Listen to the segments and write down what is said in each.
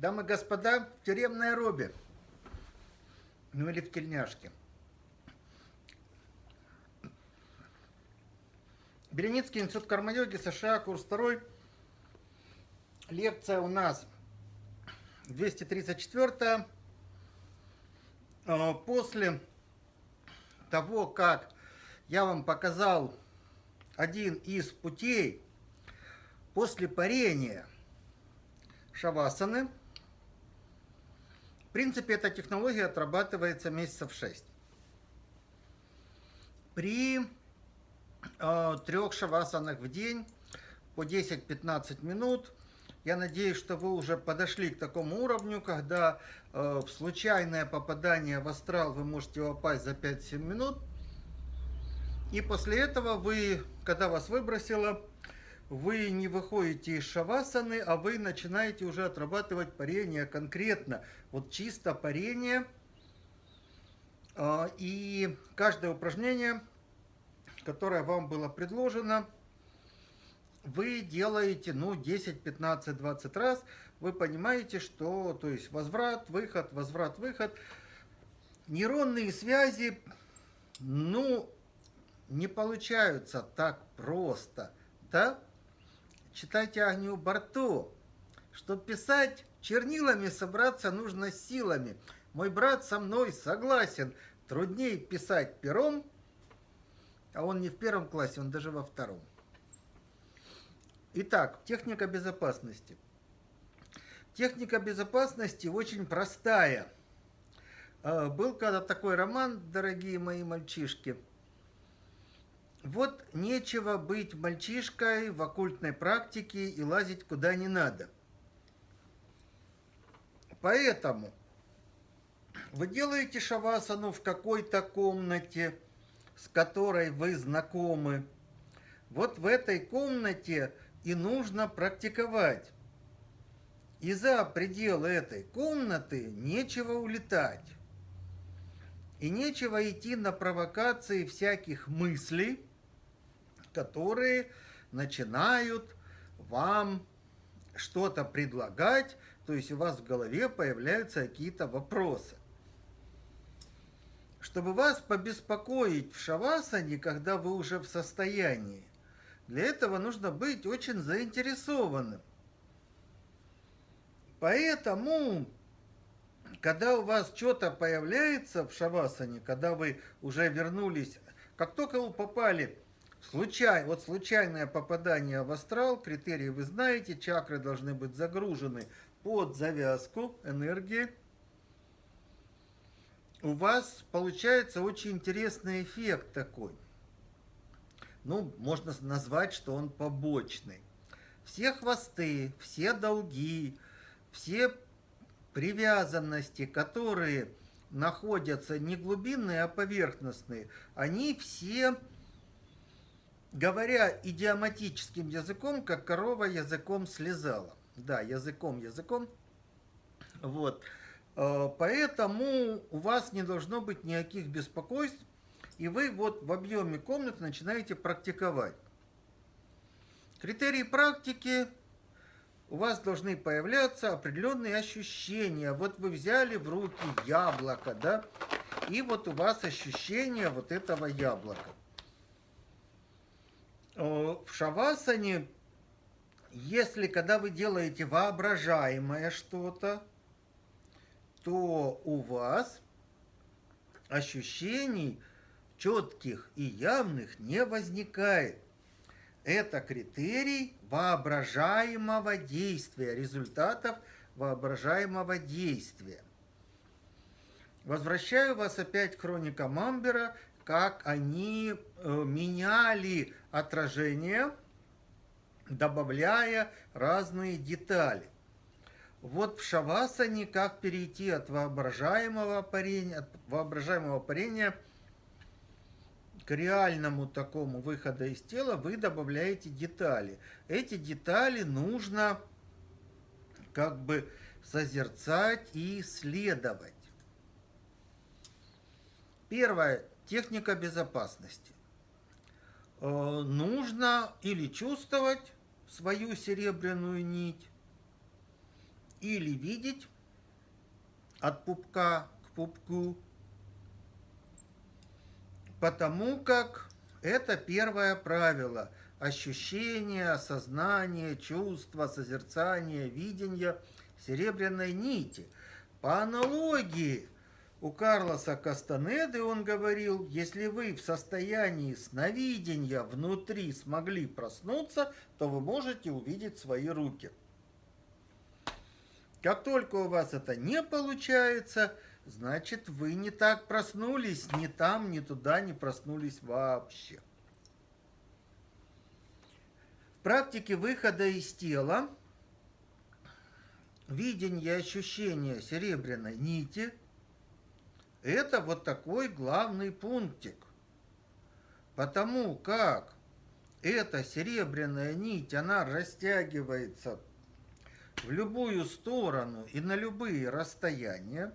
Дамы и господа, в тюремной робе. Ну или в тельняшке. Береницкий институт карма-йоги, США, курс второй. Лекция у нас 234 а, После того, как я вам показал один из путей после парения шавасаны, в принципе, эта технология отрабатывается месяцев 6. При э, трех шавасанах в день по 10-15 минут. Я надеюсь, что вы уже подошли к такому уровню, когда э, случайное попадание в астрал вы можете попасть за 5-7 минут. И после этого вы, когда вас выбросило, вы не выходите из шавасаны, а вы начинаете уже отрабатывать парение конкретно. Вот чисто парение. А, и каждое упражнение, которое вам было предложено, вы делаете, ну, 10, 15, 20 раз. Вы понимаете, что, то есть, возврат, выход, возврат, выход. Нейронные связи, ну, не получаются так просто, да? Читайте Агнию Барту. Чтобы писать чернилами, собраться нужно силами. Мой брат со мной согласен. Труднее писать пером, а он не в первом классе, он даже во втором. Итак, техника безопасности. Техника безопасности очень простая. А, был когда такой роман, дорогие мои мальчишки – вот нечего быть мальчишкой в оккультной практике и лазить куда не надо. Поэтому вы делаете шавасану в какой-то комнате, с которой вы знакомы. Вот в этой комнате и нужно практиковать. И за пределы этой комнаты нечего улетать. И нечего идти на провокации всяких мыслей, которые начинают вам что-то предлагать, то есть у вас в голове появляются какие-то вопросы. Чтобы вас побеспокоить в шавасане, когда вы уже в состоянии, для этого нужно быть очень заинтересованным. Поэтому, когда у вас что-то появляется в шавасане, когда вы уже вернулись, как только вы попали Случай, вот случайное попадание в астрал, критерии вы знаете, чакры должны быть загружены под завязку энергии. У вас получается очень интересный эффект такой. Ну, можно назвать, что он побочный. Все хвосты, все долги, все привязанности, которые находятся не глубинные, а поверхностные, они все говоря идиоматическим языком, как корова языком слезала. Да, языком, языком. Вот. Э, поэтому у вас не должно быть никаких беспокойств, и вы вот в объеме комнаты начинаете практиковать. Критерии практики у вас должны появляться определенные ощущения. Вот вы взяли в руки яблоко, да, и вот у вас ощущение вот этого яблока. Э, в шавасане, если когда вы делаете воображаемое что-то, то у вас ощущений четких и явных не возникает. Это критерий воображаемого действия, результатов воображаемого действия. Возвращаю вас опять к хроникам Амбера, как они э, меняли отражение, добавляя разные детали. Вот в шавасане, как перейти от воображаемого парения, от воображаемого парения к реальному такому выхода из тела, вы добавляете детали. Эти детали нужно как бы созерцать и исследовать. Первое. Техника безопасности. Э, нужно или чувствовать свою серебряную нить, или видеть от пупка к пупку, потому как это первое правило – ощущение, осознание, чувство, созерцание, видение серебряной нити. По аналогии у Карлоса Кастанеды он говорил, если вы в состоянии сновидения внутри смогли проснуться, то вы можете увидеть свои руки. Как только у вас это не получается, значит вы не так проснулись, ни там, ни туда не проснулись вообще. В практике выхода из тела видение и ощущение серебряной нити – это вот такой главный пунктик. Потому как эта серебряная нить, она растягивается в любую сторону и на любые расстояния,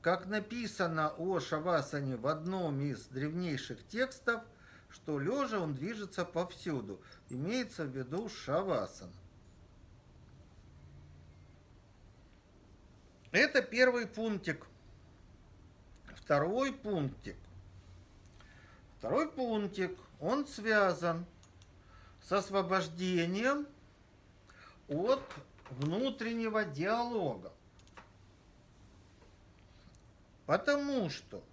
как написано о Шавасане в одном из древнейших текстов, что лежа он движется повсюду. Имеется в виду Шавасан. Это первый пунктик. Второй пунктик. Второй пунктик, он связан с освобождением от внутреннего диалога. Потому что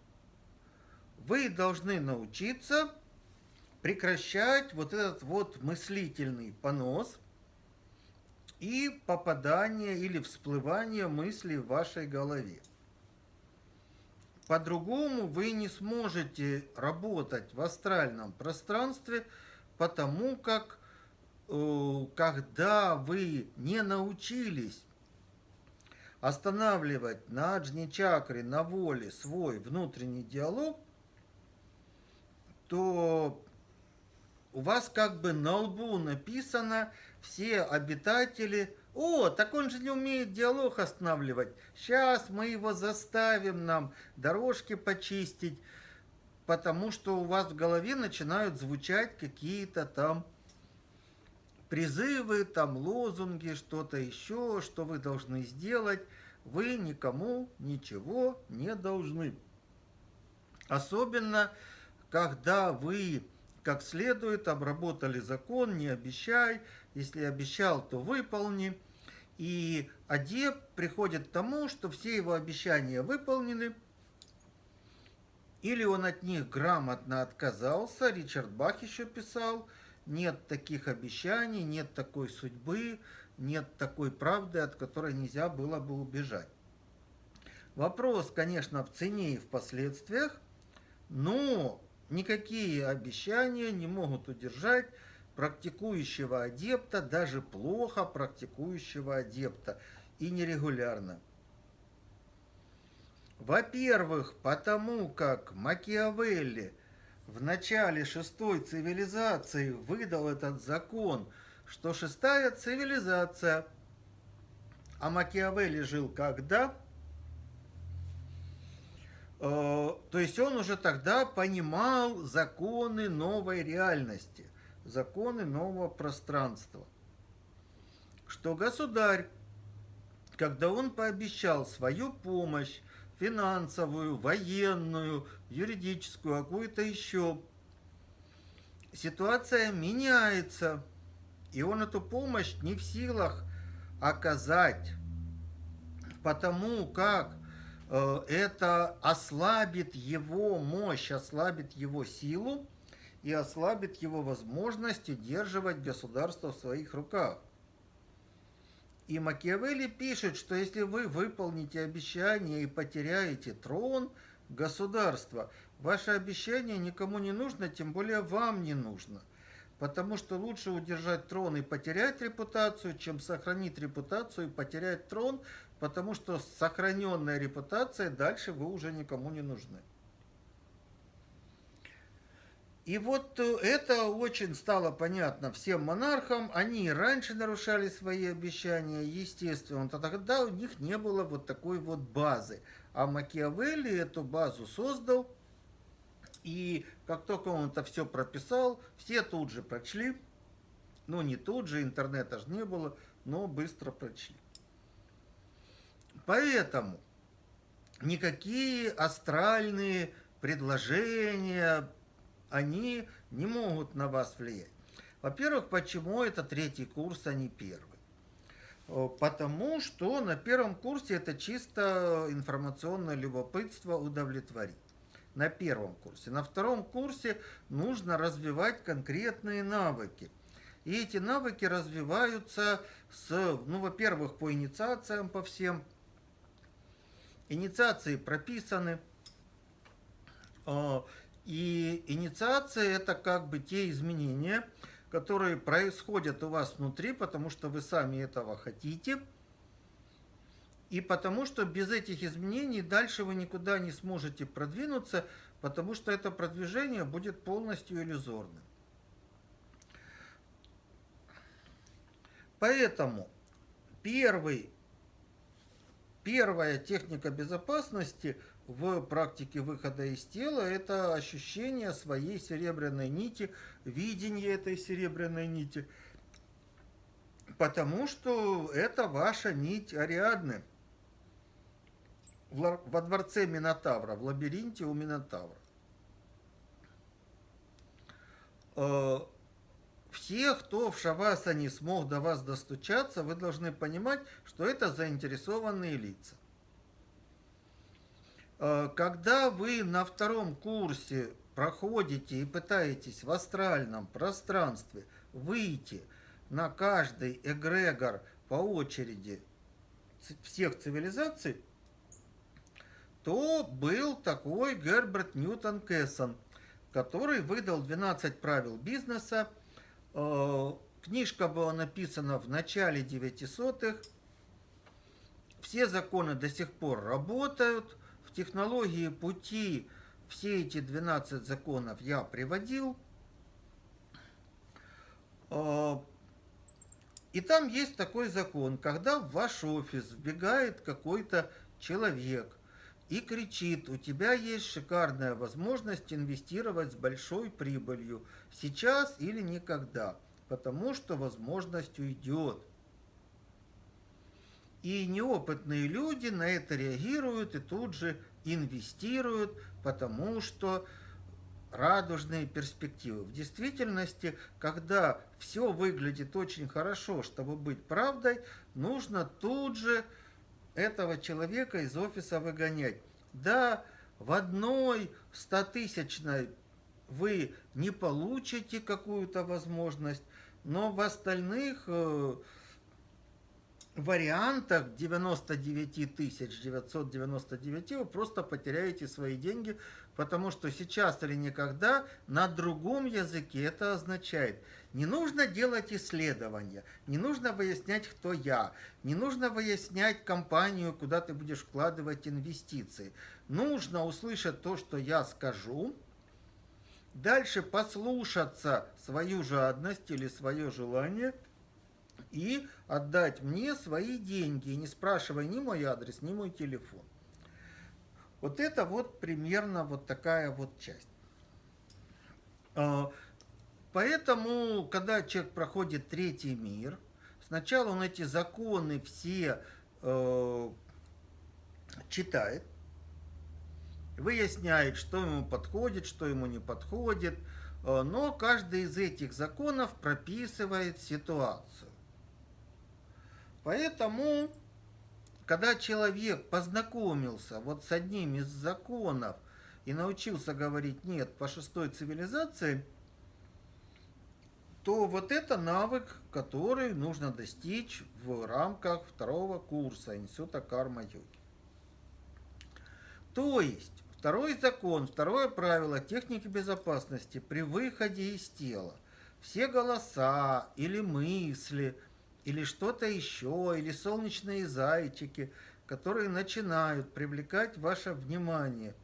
вы должны научиться прекращать вот этот вот мыслительный понос и попадание или всплывание мыслей в вашей голове. По-другому вы не сможете работать в астральном пространстве, потому как э, когда вы не научились останавливать на аджни чакре, на воле свой внутренний диалог, то у вас как бы на лбу написано все обитатели. О, так он же не умеет диалог останавливать. Сейчас мы его заставим нам дорожки почистить, потому что у вас в голове начинают звучать какие-то там призывы, там лозунги, что-то еще, что вы должны сделать. Вы никому ничего не должны. Особенно, когда вы как следует, обработали закон, не обещай, если обещал, то выполни. И адепт приходит к тому, что все его обещания выполнены, или он от них грамотно отказался, Ричард Бах еще писал, нет таких обещаний, нет такой судьбы, нет такой правды, от которой нельзя было бы убежать. Вопрос, конечно, в цене и в последствиях, но Никакие обещания не могут удержать практикующего адепта, даже плохо практикующего адепта и нерегулярно. Во-первых, потому как Макиавелли в начале шестой цивилизации выдал этот закон, что шестая цивилизация, а Макиавелли жил когда? Э, то есть он уже тогда понимал законы новой реальности, законы нового пространства. Что государь, когда он пообещал свою помощь, финансовую, военную, юридическую, какую-то еще, ситуация меняется, и он эту помощь не в силах оказать, потому как Э, это ослабит его мощь, ослабит его силу и ослабит его возможность удерживать государство в своих руках. И Макиавелли пишет, что если вы выполните обещание и потеряете трон государства, ваше обещание никому не нужно, тем более вам не нужно. Потому что лучше удержать трон и потерять репутацию, чем сохранить репутацию и потерять трон, потому что с сохраненной репутацией дальше вы уже никому не нужны. И вот э, это очень стало понятно всем монархам. Они раньше нарушали свои обещания, естественно, то тогда у них не было вот такой вот базы. А Макиавелли эту базу создал, и как только он это все прописал, все тут же прочли. Ну, не тут же, интернета же не было, но быстро прочли. Поэтому никакие астральные предложения, они не могут на вас влиять. Во-первых, почему это третий курс, а не первый? Э, потому что на первом курсе это чисто информационное любопытство удовлетворить. На первом курсе. На втором курсе нужно развивать конкретные навыки. И эти навыки развиваются с, ну, во-первых, по инициациям, по всем. Инициации прописаны. И инициация это как бы те изменения, которые происходят у вас внутри, потому что вы сами этого хотите, и потому что без этих изменений дальше вы никуда не сможете продвинуться, потому что это продвижение будет полностью иллюзорным. Поэтому первый, первая техника безопасности – в практике выхода из тела это ощущение своей серебряной нити, видение этой серебряной нити. Потому что это ваша нить Ариадны во дворце Минотавра, в лабиринте у Минотавра. Э, все, кто в Шавасане смог до вас достучаться, вы должны понимать, что это заинтересованные лица. Э, когда вы на втором курсе проходите и пытаетесь в астральном пространстве выйти на каждый эгрегор по очереди всех цивилизаций, то был такой Герберт Ньютон Кессон, который выдал 12 правил бизнеса. Э, книжка была написана в начале 900-х. Все законы до сих пор работают – технологии пути все эти 12 законов я приводил. А, и там есть такой закон, когда в ваш офис вбегает какой-то человек и кричит, у тебя есть шикарная возможность инвестировать с большой прибылью, сейчас или никогда, потому что возможность уйдет. И неопытные люди на это реагируют и тут же инвестируют, потому что радужные перспективы. В действительности, когда все выглядит очень хорошо, чтобы быть правдой, нужно тут же этого человека из офиса выгонять. Да, в одной стотысячной вы не получите какую-то возможность, но в остальных э, вариантах 99 999 вы просто потеряете свои деньги, потому что сейчас или никогда на другом языке это означает. Не нужно делать исследования, не нужно выяснять, кто я, не нужно выяснять компанию, куда ты будешь вкладывать инвестиции. Нужно услышать то, что я скажу, дальше послушаться свою жадность или свое желание – и отдать мне свои деньги, не спрашивая ни мой адрес, ни мой телефон. Вот это вот примерно вот такая вот часть. А, поэтому, когда человек проходит третий мир, сначала он эти законы все э, читает, выясняет, что ему подходит, что ему не подходит, э, но каждый из этих законов прописывает ситуацию. Поэтому, когда человек познакомился вот с одним из законов и научился говорить «нет» по шестой цивилизации, то вот это навык, который нужно достичь в рамках второго курса Института карма-йоги. То есть, второй закон, второе правило техники безопасности при выходе из тела. Все голоса или мысли – или что-то еще, или солнечные зайчики, которые начинают привлекать ваше внимание,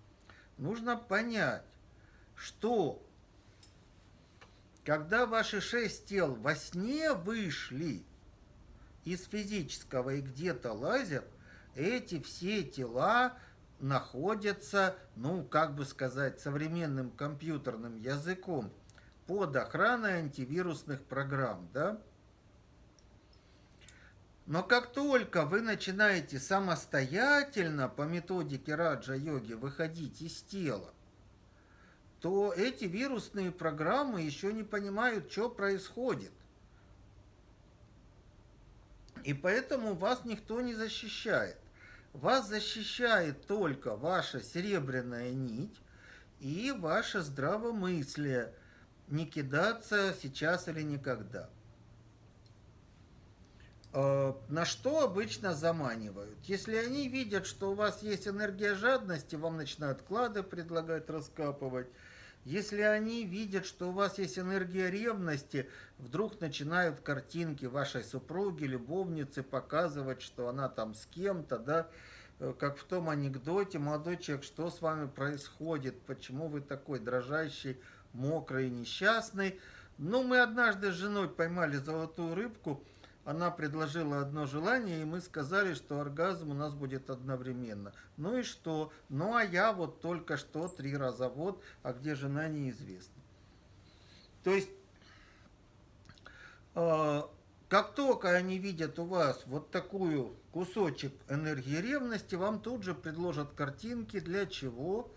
нужно понять, что когда ваши шесть тел во сне вышли из физического и где-то лазят, эти все тела находятся, ну, как бы сказать, современным компьютерным языком под охраной антивирусных программ, да? Но как только вы начинаете самостоятельно по методике раджа-йоги выходить из тела, то эти вирусные программы еще не понимают, что происходит. И поэтому вас никто не защищает. Вас защищает только ваша серебряная нить и ваше здравомыслие. Не кидаться сейчас или никогда. Э, на что обычно заманивают? Если они видят, что у вас есть энергия жадности, вам начинают клады предлагать раскапывать. Если они видят, что у вас есть энергия ревности, вдруг начинают картинки вашей супруги, любовницы показывать, что она там с кем-то, да, э, как в том анекдоте, молодой человек, что с вами происходит, почему вы такой дрожащий, мокрый, несчастный. Ну, мы однажды с женой поймали золотую рыбку, она предложила одно желание, и мы сказали, что оргазм у нас будет одновременно. Ну и что? Ну а я вот только что три раза вот, а где жена неизвестна. То есть, э, как только они видят у вас вот такую кусочек энергии ревности, вам тут же предложат картинки, для чего?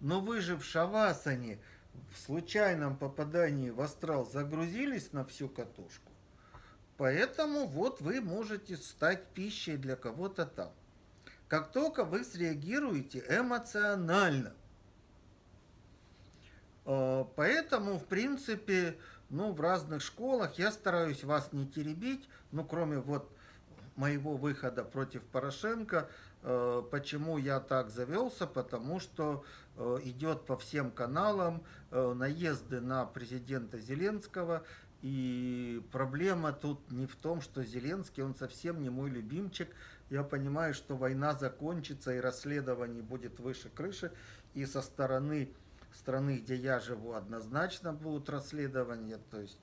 Но вы же в шавасане в случайном попадании в астрал загрузились на всю катушку. Поэтому вот вы можете стать пищей для кого-то там. Как только вы среагируете эмоционально. Э, поэтому, в принципе, ну, в разных школах я стараюсь вас не теребить, ну, кроме вот моего выхода против Порошенко. Э, почему я так завелся? Потому что э, идет по всем каналам наезды на президента Зеленского, и проблема тут не в том, что Зеленский, он совсем не мой любимчик. Я понимаю, что война закончится и расследование будет выше крыши. И со стороны страны, где я живу, однозначно будут расследования. То есть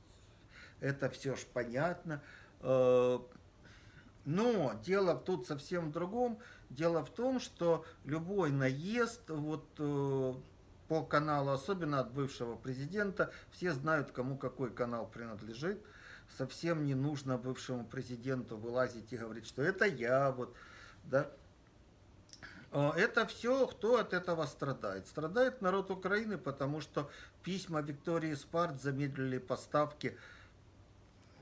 это все ж понятно. Э, но дело тут совсем в другом. Дело в том, что любой наезд, вот э, по каналу, особенно от бывшего президента. Все знают, кому какой канал принадлежит. Совсем не нужно бывшему президенту вылазить и говорить, что это я, вот, да. А, это все, кто от этого страдает. Страдает народ Украины, потому что письма Виктории Спарт замедлили поставки.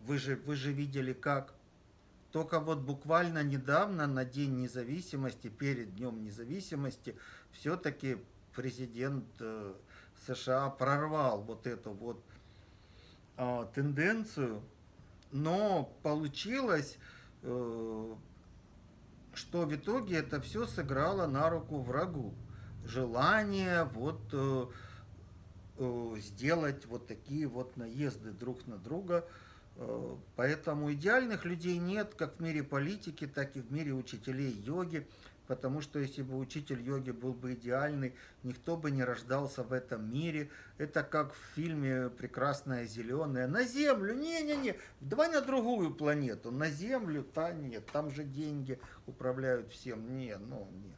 Вы же, вы же видели, как. Только вот буквально недавно, на День независимости, перед Днем независимости, все-таки президент э, США прорвал вот эту вот а, тенденцию, но получилось, э, что в итоге это все сыграло на руку врагу. Желание вот э, сделать вот такие вот наезды друг на друга. Поэтому идеальных людей нет как в мире политики, так и в мире учителей йоги потому что если бы учитель йоги был бы идеальный, никто бы не рождался в этом мире. Это как в фильме «Прекрасная зеленая». На Землю, не-не-не, давай на другую планету. На Землю, та нет, там же деньги управляют всем. Не, ну, не.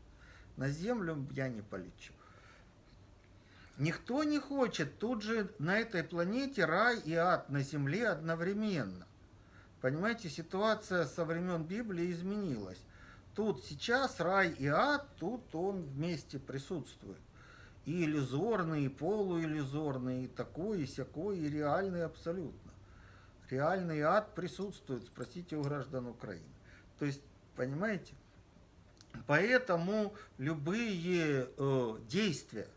На Землю я не полечу. Никто не хочет тут же на этой планете рай и ад на Земле одновременно. Понимаете, ситуация со времен Библии изменилась. Тут сейчас рай и ад, тут он вместе присутствует. И иллюзорный, и полуиллюзорный, и такой, и сякой, и реальный абсолютно. Реальный ад присутствует, спросите у граждан Украины. То есть, понимаете? Поэтому любые э, действия,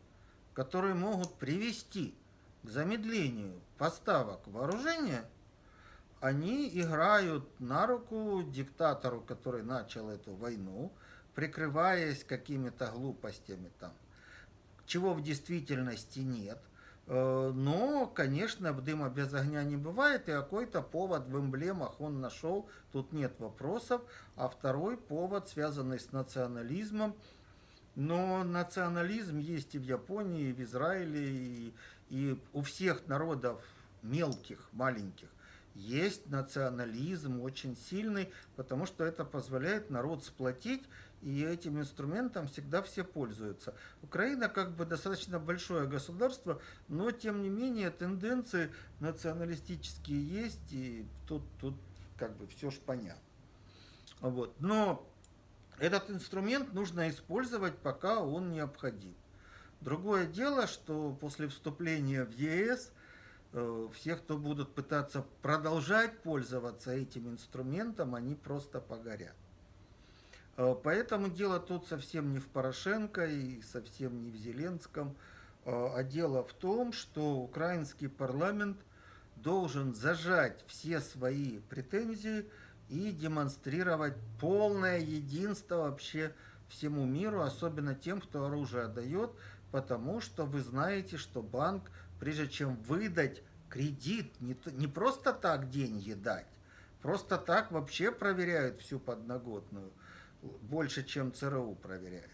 которые могут привести к замедлению поставок вооружения – они играют на руку диктатору, который начал эту войну, прикрываясь какими-то глупостями там, чего в действительности нет. Э, но, конечно, дыма без огня не бывает, и какой-то повод в эмблемах он нашел, тут нет вопросов. А второй повод, связанный с национализмом, но национализм есть и в Японии, и в Израиле, и, и у всех народов мелких, маленьких есть национализм очень сильный, потому что это позволяет народ сплотить, и этим инструментом всегда все пользуются. Украина как бы достаточно большое государство, но тем не менее тенденции националистические есть, и тут, тут как бы все ж понятно. Вот. Но этот инструмент нужно использовать, пока он необходим. Другое дело, что после вступления в ЕС все, кто будут пытаться продолжать пользоваться этим инструментом, они просто погорят. Э, поэтому дело тут совсем не в Порошенко и совсем не в Зеленском, э, а дело в том, что украинский парламент должен зажать все свои претензии и демонстрировать полное единство вообще всему миру, особенно тем, кто оружие дает, потому что вы знаете, что банк, прежде чем выдать кредит, не, не просто так деньги дать, просто так вообще проверяют всю подноготную, больше, чем ЦРУ проверяет.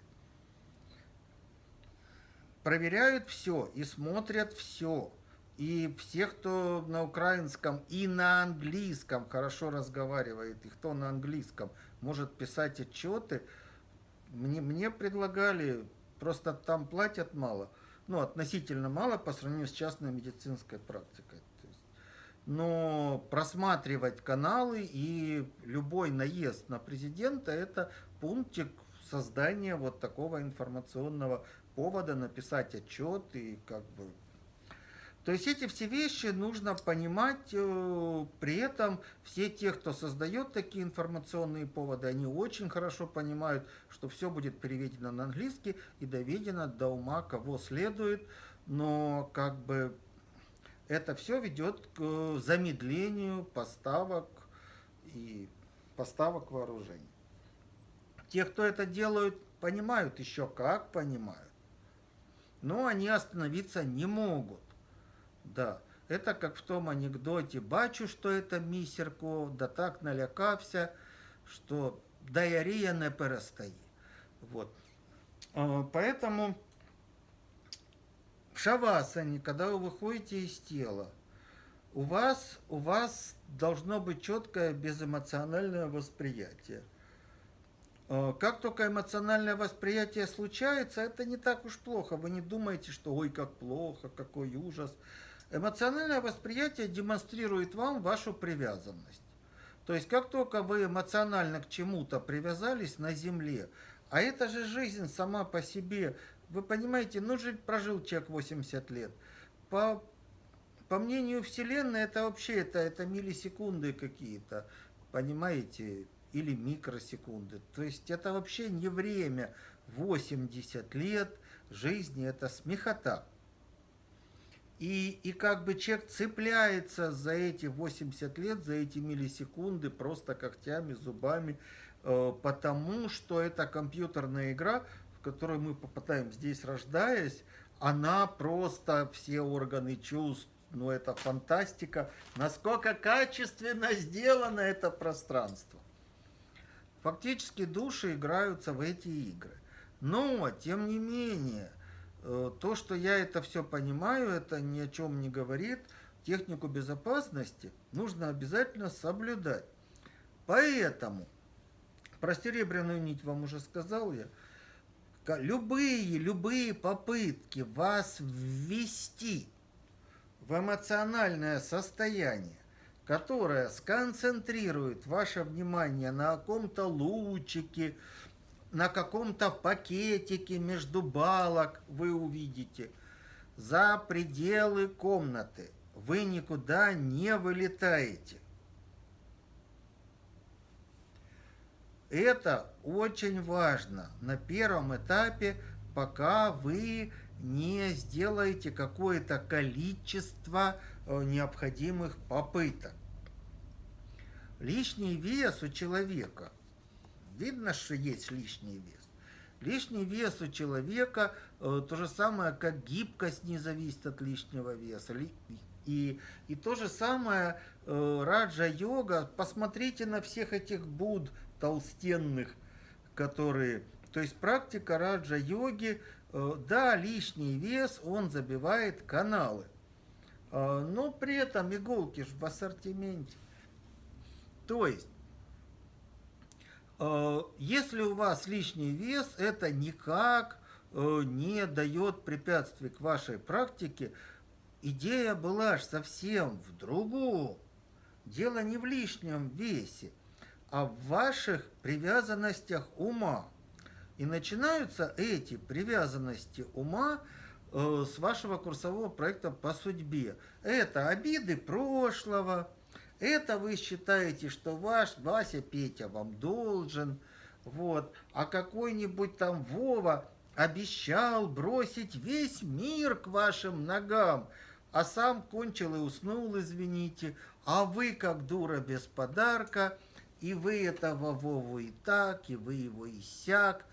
Проверяют все и смотрят все. И все, кто на украинском и на английском хорошо разговаривает, и кто на английском может писать отчеты, мне, мне предлагали Просто там платят мало, ну, относительно мало по сравнению с частной медицинской практикой. Но просматривать каналы и любой наезд на президента – это пунктик создания вот такого информационного повода, написать отчет и как бы то есть эти все вещи нужно понимать, э, при этом все те, кто создает такие информационные поводы, они очень хорошо понимают, что все будет переведено на английский и доведено до ума, кого следует, но как бы это все ведет к замедлению поставок и поставок вооружений. Те, кто это делают, понимают еще как понимают, но они остановиться не могут. Да, это как в том анекдоте. Бачу, что это місерко, да так налякався, что диарея не перестає. Вот. Поэтому в шавасане, когда вы выходите из тела, у вас, у вас должно быть четкое безэмоциональное восприятие. Как только эмоциональное восприятие случается, это не так уж плохо. Вы не думаете, что ой, как плохо, какой ужас. Эмоциональное восприятие демонстрирует вам вашу привязанность. То есть, как только вы эмоционально к чему-то привязались на Земле, а это же жизнь сама по себе, вы понимаете, ну же прожил человек 80 лет. По, по мнению Вселенной, это вообще это, это миллисекунды какие-то, понимаете, или микросекунды. То есть, это вообще не время. 80 лет жизни, это смехота. И, и как бы человек цепляется за эти 80 лет, за эти миллисекунды, просто когтями, зубами, э, потому что это компьютерная игра, в которой мы попадаем здесь, рождаясь, она просто все органы чувств, ну это фантастика, насколько качественно сделано это пространство. Фактически души играются в эти игры. Но, тем не менее, то, что я это все понимаю, это ни о чем не говорит. Технику безопасности нужно обязательно соблюдать. Поэтому, про серебряную нить вам уже сказал я, любые, любые попытки вас ввести в эмоциональное состояние, которое сконцентрирует ваше внимание на каком-то лучике, на каком-то пакетике между балок вы увидите. За пределы комнаты вы никуда не вылетаете. Это очень важно на первом этапе, пока вы не сделаете какое-то количество э, необходимых попыток. Лишний вес у человека – видно, что есть лишний вес. Лишний вес у человека э, то же самое, как гибкость не зависит от лишнего веса. И, и то же самое э, раджа-йога. Посмотрите на всех этих буд толстенных, которые... То есть практика раджа-йоги, э, да, лишний вес, он забивает каналы. Но при этом иголки в ассортименте. То есть если у вас лишний вес, это никак э, не дает препятствий к вашей практике. Идея была ж совсем в другом. Дело не в лишнем весе, а в ваших привязанностях ума. И начинаются эти привязанности ума э, с вашего курсового проекта по судьбе. Это обиды прошлого, это вы считаете, что ваш Вася Петя вам должен, вот, а какой-нибудь там Вова обещал бросить весь мир к вашим ногам, а сам кончил и уснул, извините, а вы, как дура без подарка, и вы этого Вову и так, и вы его и сяк,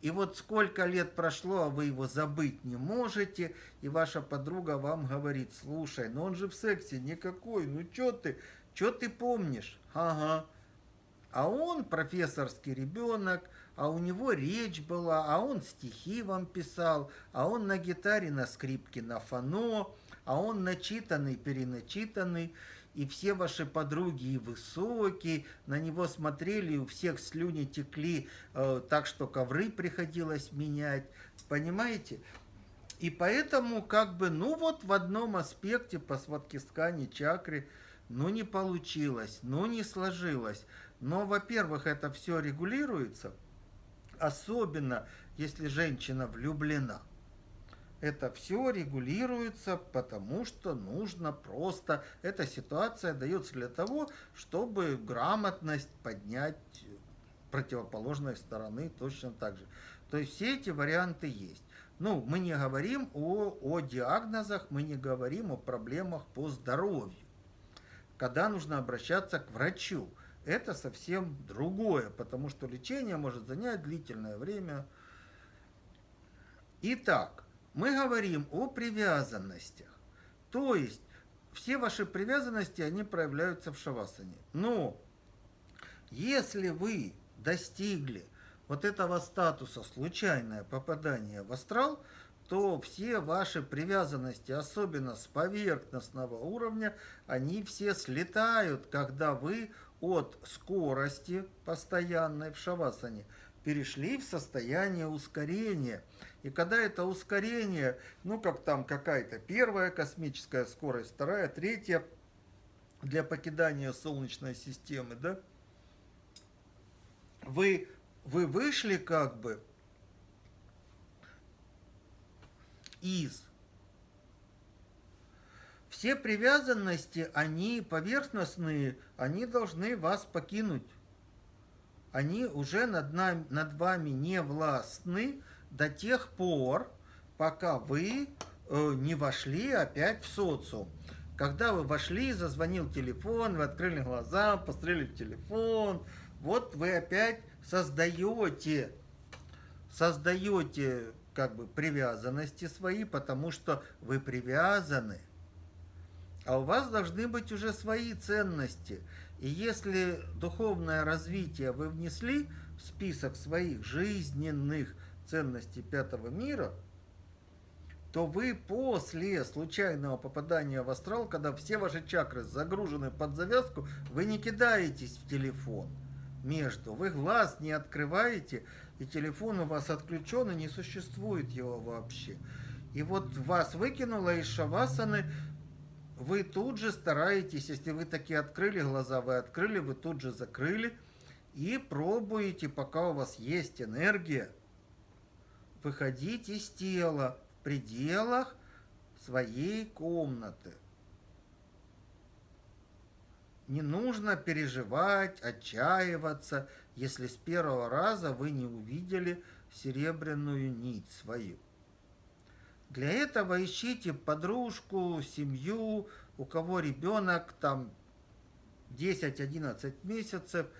и вот сколько лет прошло, а вы его забыть не можете, и ваша подруга вам говорит, слушай, ну он же в сексе никакой, ну чё ты, чё ты помнишь? Ага. А он профессорский ребенок, а у него речь была, а он стихи вам писал, а он на гитаре, на скрипке, на фано, а он начитанный, переначитанный, и все ваши подруги и высокие, на него смотрели, у всех слюни текли, э, так что ковры приходилось менять, понимаете? И поэтому, как бы, ну вот в одном аспекте по сваткискане чакры, ну не получилось, ну не сложилось. Но, во-первых, это все регулируется, особенно если женщина влюблена это все регулируется, потому что нужно просто... Эта ситуация дается для того, чтобы грамотность поднять противоположной стороны точно так же. То есть все эти варианты есть. Ну, мы не говорим о, о диагнозах, мы не говорим о проблемах по здоровью. Когда нужно обращаться к врачу, это совсем другое, потому что лечение может занять длительное время. Итак, мы говорим о привязанностях. То есть, все ваши привязанности, они проявляются в шавасане. Но, если вы достигли вот этого статуса случайное попадание в астрал, то все ваши привязанности, особенно с поверхностного уровня, они все слетают, когда вы от скорости постоянной в шавасане перешли в состояние ускорения – и когда это ускорение, ну как там какая-то первая космическая скорость, вторая, третья для покидания Солнечной системы, да, вы, вы вышли как бы из все привязанности, они поверхностные, они должны вас покинуть. Они уже над, нами, над вами не властны, до тех пор, пока вы э, не вошли опять в социум. Когда вы вошли, зазвонил телефон, вы открыли глаза, посмотрели в телефон, вот вы опять создаете, создаете как бы привязанности свои, потому что вы привязаны. А у вас должны быть уже свои ценности. И если духовное развитие вы внесли в список своих жизненных ценности пятого мира, то вы после случайного попадания в астрал, когда все ваши чакры загружены под завязку, вы не кидаетесь в телефон между, вы глаз не открываете, и телефон у вас отключен, и не существует его вообще. И вот вас выкинуло из шавасаны, вы тут же стараетесь, если вы такие открыли глаза, вы открыли, вы тут же закрыли, и пробуете, пока у вас есть энергия, выходить из тела в пределах своей комнаты. Не нужно переживать, отчаиваться, если с первого раза вы не увидели серебряную нить свою. Для этого ищите подружку, семью, у кого ребенок там 10-11 месяцев –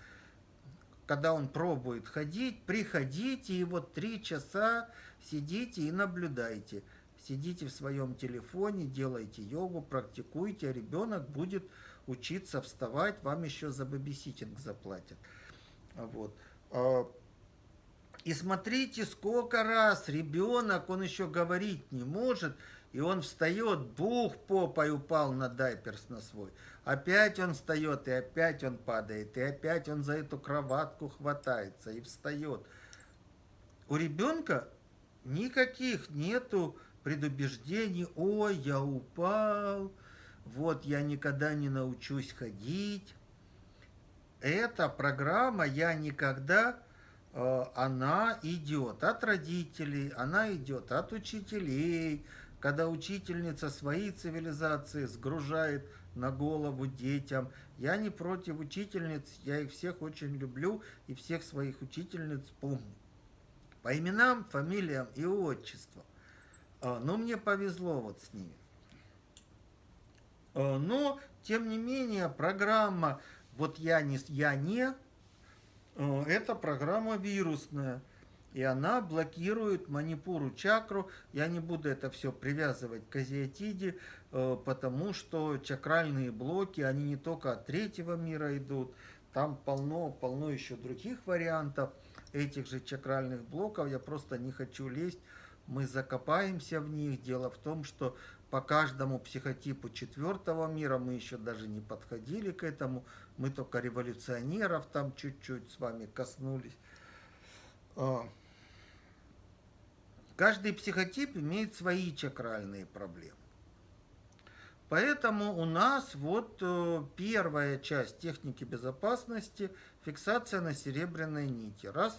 когда он пробует ходить, приходите и вот три часа сидите и наблюдайте. Сидите в своем телефоне, делайте йогу, практикуйте, а ребенок будет учиться вставать, вам еще за бэбиситинг заплатят. Вот. И смотрите, сколько раз ребенок, он еще говорить не может, и он встает, бух, попой упал на дайперс на свой. Опять он встает, и опять он падает, и опять он за эту кроватку хватается и встает. У ребенка никаких нету предубеждений, ой, я упал, вот я никогда не научусь ходить. эта программа я никогда, она идет от родителей, она идет от учителей, когда учительница свои цивилизации сгружает на голову детям. Я не против учительниц, я их всех очень люблю и всех своих учительниц помню. По именам, фамилиям и отчествам. А, но мне повезло вот с ними. А, но, тем не менее, программа «Вот я не, я не» это программа вирусная. И она блокирует манипуру чакру. Я не буду это все привязывать к азиатиде, э, потому что чакральные блоки, они не только от третьего мира идут, там полно, полно еще других вариантов этих же чакральных блоков. Я просто не хочу лезть, мы закопаемся в них. Дело в том, что по каждому психотипу четвертого мира мы еще даже не подходили к этому. Мы только революционеров там чуть-чуть с вами коснулись. А, Каждый психотип имеет свои чакральные проблемы. Поэтому у нас вот э, первая часть техники безопасности – фиксация на серебряной нити. Раз.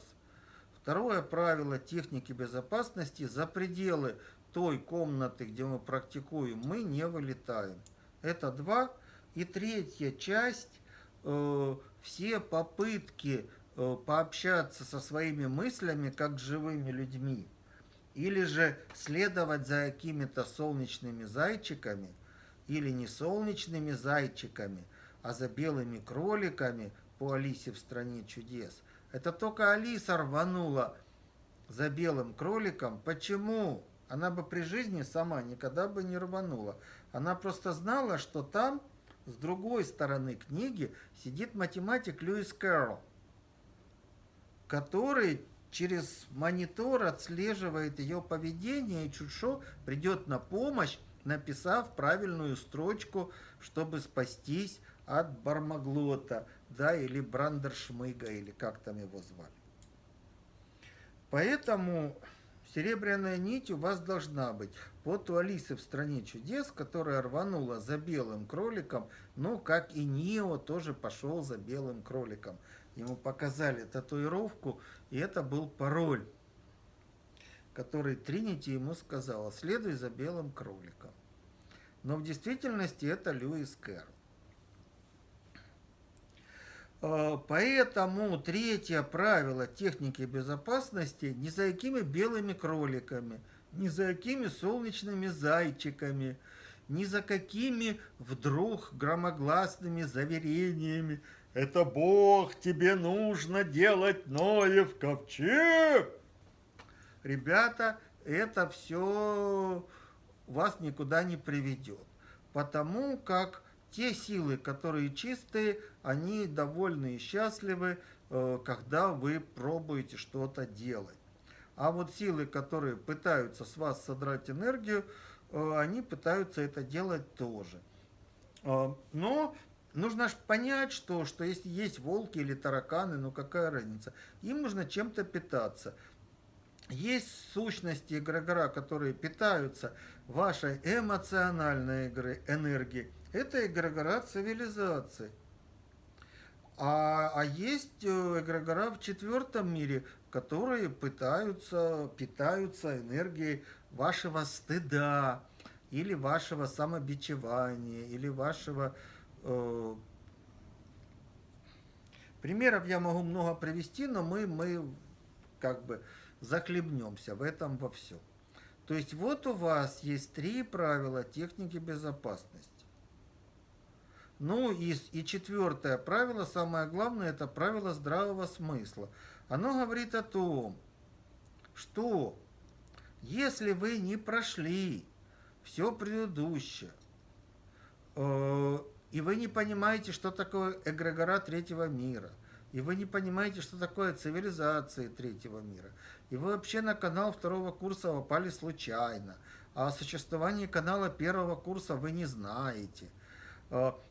Второе правило техники безопасности – за пределы той комнаты, где мы практикуем, мы не вылетаем. Это два. И третья часть э, – все попытки э, пообщаться со своими мыслями, как живыми людьми – или же следовать за какими-то солнечными зайчиками, или не солнечными зайчиками, а за белыми кроликами по Алисе в стране чудес. Это только Алиса рванула за белым кроликом. Почему? Она бы при жизни сама никогда бы не рванула. Она просто знала, что там, с другой стороны книги, сидит математик Льюис Кэрролл, который через монитор отслеживает ее поведение, и Чудшо придет на помощь, написав правильную строчку, чтобы спастись от Бармаглота, да, или Брандершмыга, или как там его звали. Поэтому серебряная нить у вас должна быть. Вот у Алисы в «Стране чудес», которая рванула за белым кроликом, ну, как и Нио тоже пошел за белым кроликом – Ему показали татуировку, и это был пароль, который Тринити ему сказала, следуй за белым кроликом. Но в действительности это Льюис Кэрролл. А, поэтому третье правило техники безопасности – не за какими белыми кроликами, не за какими солнечными зайчиками, ни за какими вдруг громогласными заверениями – это Бог, тебе нужно делать Ноев ковчег. Ребята, это все вас никуда не приведет. Потому как те силы, которые чистые, они довольны и счастливы, э, когда вы пробуете что-то делать. А вот силы, которые пытаются с вас содрать энергию, э, они пытаются это делать тоже. Э, но Нужно ж понять, что, что если есть волки или тараканы, ну какая разница, им нужно чем-то питаться. Есть сущности эгрегора, которые питаются вашей эмоциональной энергией. Это эгрегора цивилизации. А, а есть э, эгрегора в четвертом мире, которые пытаются, питаются энергией вашего стыда, или вашего самобичевания, или вашего Э, примеров я могу много привести, но мы, мы как бы захлебнемся в этом во всем. То есть вот у вас есть три правила техники безопасности. Ну и, и четвертое правило, самое главное, это правило здравого смысла. Оно говорит о том, что если вы не прошли все предыдущее, э, и вы не понимаете, что такое эгрегора третьего мира, и вы не понимаете, что такое цивилизация третьего мира, и вы вообще на канал второго курса попали случайно, а о существовании канала первого курса вы не знаете,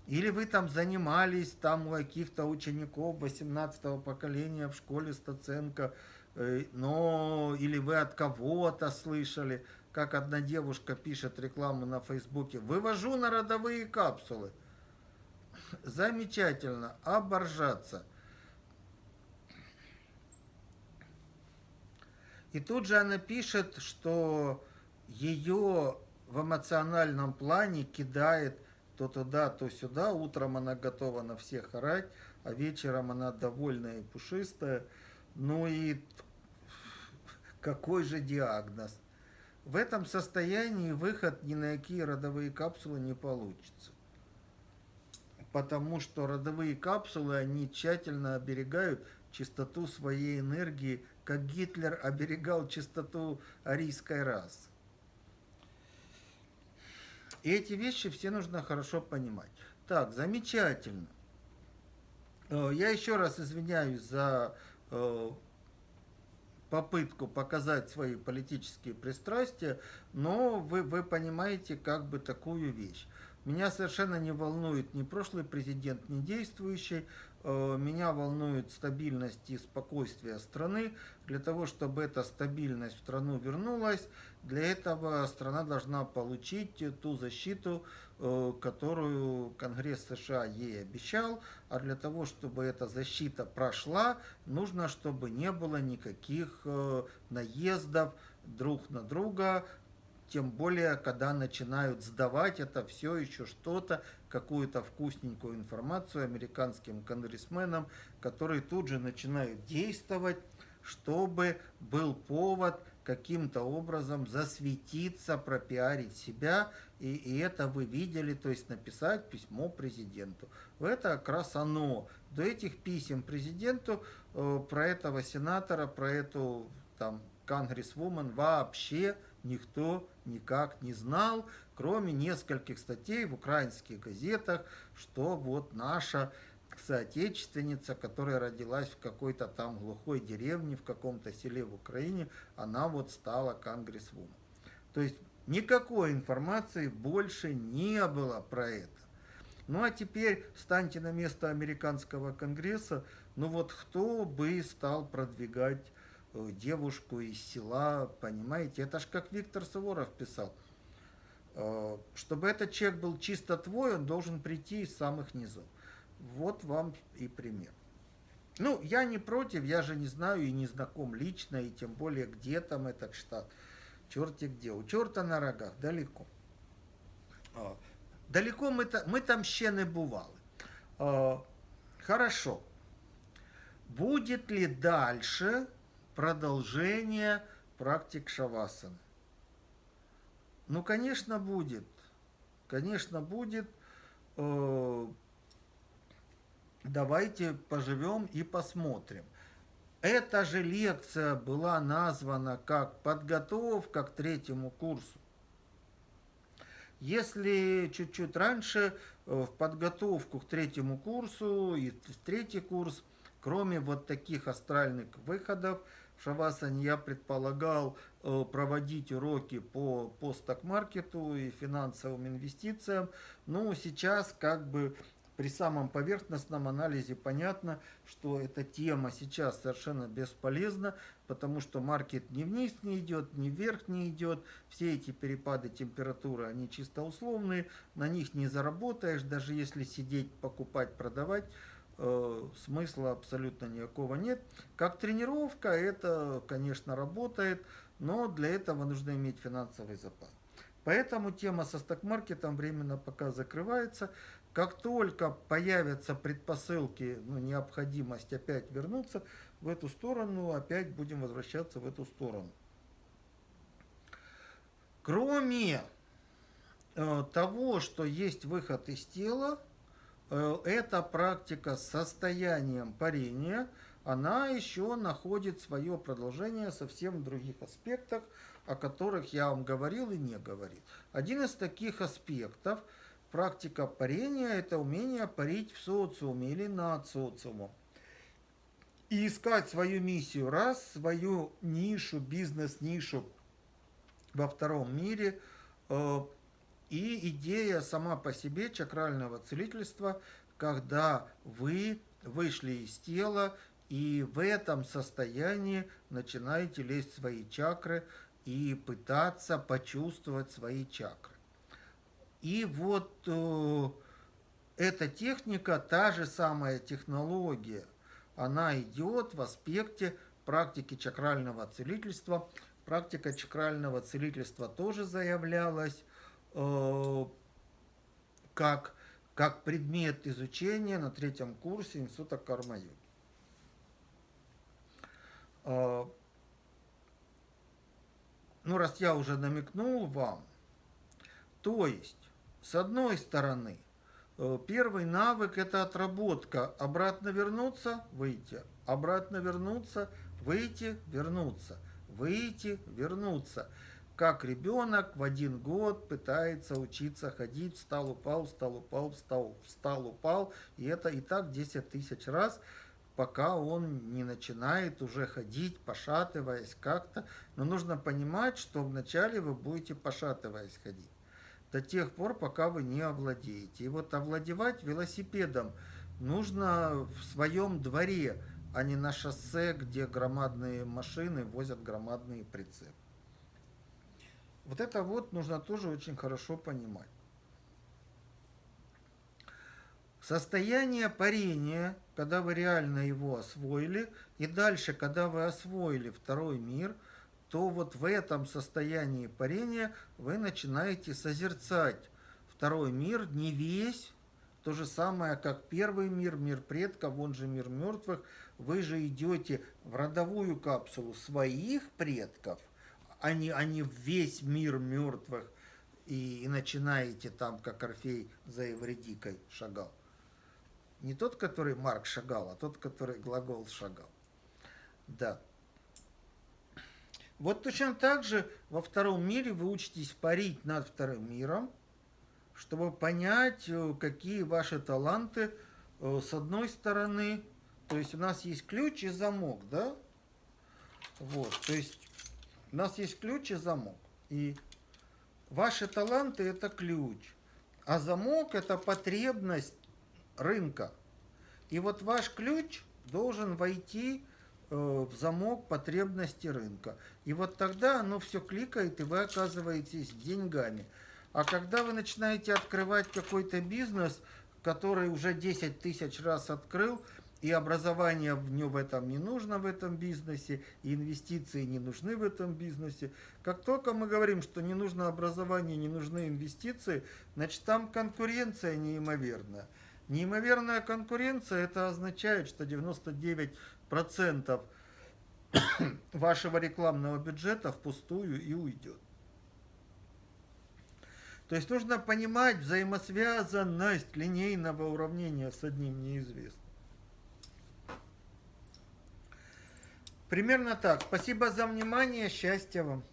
или вы там занимались там у каких-то учеников 18 поколения в школе Стаценко, э, но или вы от кого-то слышали, как одна девушка пишет рекламу на Фейсбуке, вывожу на родовые капсулы. Замечательно. Оборжаться. И тут же она пишет, что ее в эмоциональном плане кидает то туда, то сюда. Утром она готова на всех орать, а вечером она довольная и пушистая. Ну и какой же диагноз? В этом состоянии выход ни на какие родовые капсулы не получится. Потому что родовые капсулы, они тщательно оберегают чистоту своей энергии, как Гитлер оберегал чистоту арийской расы. И эти вещи все нужно хорошо понимать. Так, замечательно. Э, я еще раз извиняюсь за э, попытку показать свои политические пристрастия, но вы, вы понимаете как бы такую вещь. Меня совершенно не волнует ни прошлый президент, ни действующий. Э, меня волнует стабильность и спокойствие страны. Для того, чтобы эта стабильность в страну вернулась, для этого страна должна получить ту защиту, э, которую Конгресс США ей обещал. А для того, чтобы эта защита прошла, нужно, чтобы не было никаких э, наездов друг на друга, тем более, когда начинают сдавать это все еще что-то, какую-то вкусненькую информацию американским конгрессменам, которые тут же начинают действовать, чтобы был повод каким-то образом засветиться, пропиарить себя, и, и это вы видели, то есть написать письмо президенту. Это как раз оно. До этих писем президенту э, про этого сенатора, про эту там конгрессвумен вообще никто никак не знал, кроме нескольких статей в украинских газетах, что вот наша соотечественница, которая родилась в какой-то там глухой деревне, в каком-то селе в Украине, она вот стала конгрессвумен. То есть никакой информации больше не было про это. Ну а теперь станьте на место американского конгресса, ну вот кто бы стал продвигать девушку из села, понимаете? Это ж как Виктор Суворов писал. Э, чтобы этот человек был чисто твой, он должен прийти из самых низов. Вот вам и пример. Ну, я не против, я же не знаю и не знаком лично, и тем более, где там этот штат. Черти где. У черта на рогах, далеко. Э, далеко мы, мы там ще не бывали. Хорошо. Будет ли дальше продолжение практик шавасаны. Ну, конечно, будет. Конечно, будет. Э, давайте поживем и посмотрим. Эта же лекция была названа как подготовка к третьему курсу. Если чуть-чуть раньше э, в подготовку к третьему курсу и в третий курс, кроме вот таких астральных выходов, Шавасане я предполагал э, проводить уроки по, по и финансовым инвестициям. Ну, сейчас как бы при самом поверхностном анализе понятно, что эта тема сейчас совершенно бесполезна, потому что маркет ни вниз не идет, ни вверх не идет. Все эти перепады температуры, они чисто условные, на них не заработаешь, даже если сидеть, покупать, продавать смысла абсолютно никакого нет. Как тренировка это, конечно, работает, но для этого нужно иметь финансовый запас. Поэтому тема со стокмаркетом временно пока закрывается. Как только появятся предпосылки, ну, необходимость опять вернуться в эту сторону, опять будем возвращаться в эту сторону. Кроме э, того, что есть выход из тела, Э, эта практика с состоянием парения, она еще находит свое продолжение совсем в других аспектах, о которых я вам говорил и не говорил. Один из таких аспектов, практика парения, это умение парить в социуме или над социумом. И искать свою миссию, раз, свою нишу, бизнес-нишу во втором мире э, – и идея сама по себе чакрального целительства, когда вы вышли из тела и в этом состоянии начинаете лезть в свои чакры и пытаться почувствовать свои чакры. И вот э, эта техника, та же самая технология, она идет в аспекте практики чакрального целительства. Практика чакрального целительства тоже заявлялась э, как, как предмет изучения на третьем курсе Института Карма-йоги. Э, ну, раз я уже намекнул вам, то есть, с одной стороны, э, первый навык – это отработка. Обратно вернуться, выйти. Обратно вернуться, выйти, вернуться. Выйти, вернуться. Как ребенок в один год пытается учиться ходить, встал, упал, встал, упал, встал, встал, упал. И это и так 10 тысяч раз – пока он не начинает уже ходить, пошатываясь как-то. Но нужно понимать, что вначале вы будете пошатываясь ходить. До тех пор, пока вы не овладеете. И вот овладевать велосипедом нужно в своем дворе, а не на шоссе, где громадные машины возят громадные прицепы. Вот это вот нужно тоже очень хорошо понимать. Состояние парения, когда вы реально его освоили, и дальше, когда вы освоили второй мир, то вот в этом состоянии парения вы начинаете созерцать второй мир, не весь, то же самое, как первый мир, мир предков, он же мир мертвых. Вы же идете в родовую капсулу своих предков, не в весь мир мертвых, и, и начинаете там, как Орфей за Евредикой шагал. Не тот, который Марк шагал, а тот, который глагол шагал. Да. Вот точно так же во втором мире вы учитесь парить над вторым миром, чтобы понять, э, какие ваши таланты э, с одной стороны. То есть у нас есть ключ и замок, да? Вот, то есть у нас есть ключ и замок. И ваши таланты это ключ, а замок это потребность рынка. И вот ваш ключ должен войти э, в замок потребности рынка. И вот тогда оно все кликает, и вы оказываетесь деньгами. А когда вы начинаете открывать какой-то бизнес, который уже 10 тысяч раз открыл, и образование в нем в этом не нужно в этом бизнесе, и инвестиции не нужны в этом бизнесе. Как только мы говорим, что не нужно образование, не нужны инвестиции, значит там конкуренция неимоверная. Неимоверная конкуренция, это означает, что 99% вашего рекламного бюджета впустую и уйдет. То есть нужно понимать взаимосвязанность линейного уравнения с одним неизвестным. Примерно так. Спасибо за внимание. Счастья вам.